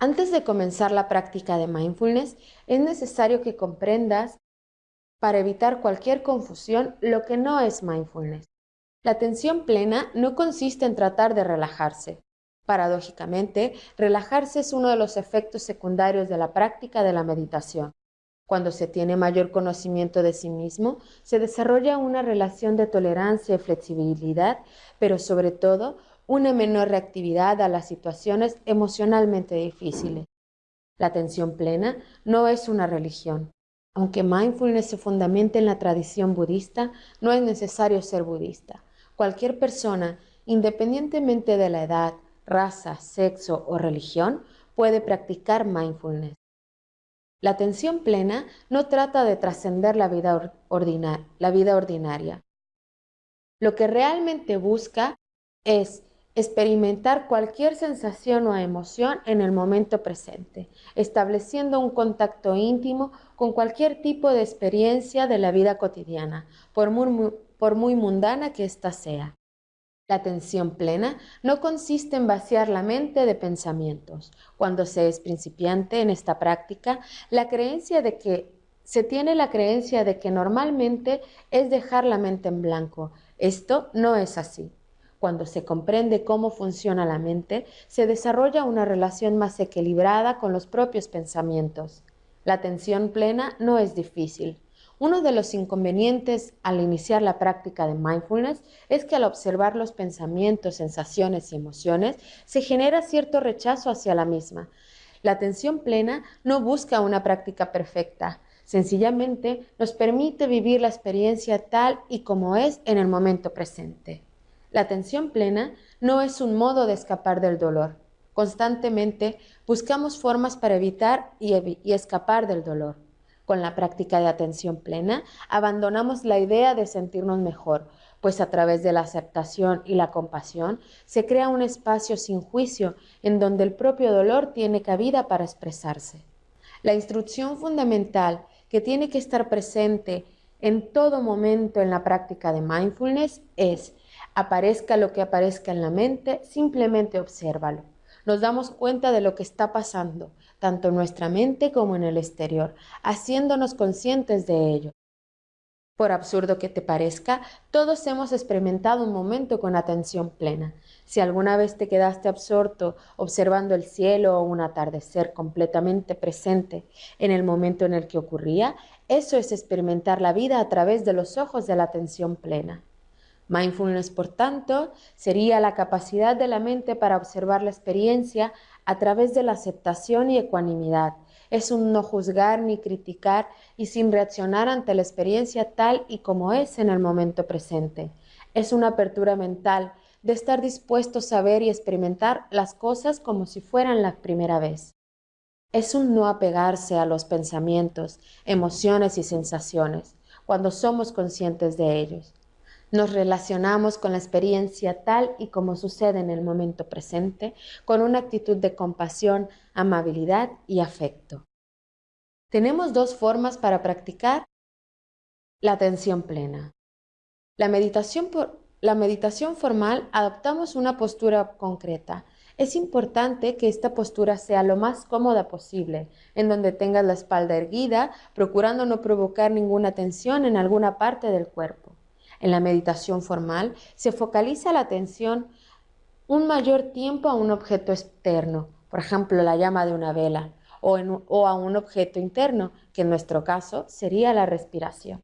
Antes de comenzar la práctica de mindfulness, es necesario que comprendas, para evitar cualquier confusión, lo que no es mindfulness. La atención plena no consiste en tratar de relajarse. Paradójicamente, relajarse es uno de los efectos secundarios de la práctica de la meditación. Cuando se tiene mayor conocimiento de sí mismo, se desarrolla una relación de tolerancia y flexibilidad, pero sobre todo una menor reactividad a las situaciones emocionalmente difíciles. La atención plena no es una religión. Aunque mindfulness se fundamenta en la tradición budista, no es necesario ser budista. Cualquier persona, independientemente de la edad, raza, sexo o religión, puede practicar mindfulness. La atención plena no trata de trascender la, vida ordinaria. Lo que realmente busca es experimentar cualquier sensación o emoción en el momento presente, estableciendo un contacto íntimo con cualquier tipo de experiencia de la vida cotidiana, por muy mundana que ésta sea. La atención plena no consiste en vaciar la mente de pensamientos. Cuando se es principiante en esta práctica, la creencia de que se tiene la creencia de que normalmente es dejar la mente en blanco. Esto no es así. Cuando se comprende cómo funciona la mente, se desarrolla una relación más equilibrada con los propios pensamientos. La atención plena no es difícil. Uno de los inconvenientes al iniciar la práctica de mindfulness es que al observar los pensamientos, sensaciones y emociones se genera cierto rechazo hacia la misma. La atención plena no busca una práctica perfecta, sencillamente nos permite vivir la experiencia tal y como es en el momento presente. La atención plena no es un modo de escapar del dolor. Constantemente buscamos formas para evitar y, escapar del dolor. Con la práctica de atención plena, abandonamos la idea de sentirnos mejor, pues a través de la aceptación y la compasión se crea un espacio sin juicio en donde el propio dolor tiene cabida para expresarse. La instrucción fundamental que tiene que estar presente en todo momento en la práctica de mindfulness es, aparezca lo que aparezca en la mente, simplemente obsérvalo. Nos damos cuenta de lo que está pasando, tanto en nuestra mente como en el exterior, haciéndonos conscientes de ello. Por absurdo que te parezca, todos hemos experimentado un momento con atención plena. Si alguna vez te quedaste absorto observando el cielo o un atardecer completamente presente en el momento en el que ocurría, eso es experimentar la vida a través de los ojos de la atención plena. Mindfulness, por tanto, sería la capacidad de la mente para observar la experiencia a través de la aceptación y ecuanimidad. Es un no juzgar ni criticar y sin reaccionar ante la experiencia tal y como es en el momento presente. Es una apertura mental de estar dispuesto a saber y experimentar las cosas como si fueran la primera vez. Es un no apegarse a los pensamientos, emociones y sensaciones cuando somos conscientes de ellos. Nos relacionamos con la experiencia tal y como sucede en el momento presente, con una actitud de compasión, amabilidad y afecto. Tenemos dos formas para practicar la atención plena. La meditación, por, la meditación formal adoptamos una postura concreta. Es importante que esta postura sea lo más cómoda posible, en donde tengas la espalda erguida, procurando no provocar ninguna tensión en alguna parte del cuerpo. En la meditación formal se focaliza la atención un mayor tiempo a un objeto externo, por ejemplo la llama de una vela, o, a un objeto interno, que en nuestro caso sería la respiración.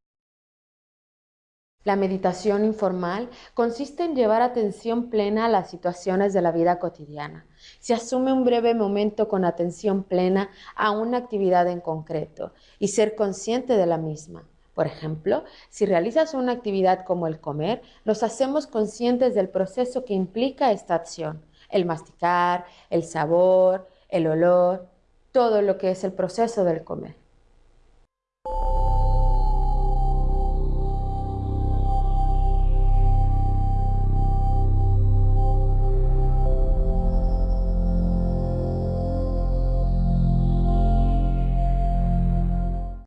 La meditación informal consiste en llevar atención plena a las situaciones de la vida cotidiana. Se asume un breve momento con atención plena a una actividad en concreto y ser consciente de la misma. Por ejemplo, si realizas una actividad como el comer, nos hacemos conscientes del proceso que implica esta acción, el masticar, el sabor, el olor, todo lo que es el proceso del comer.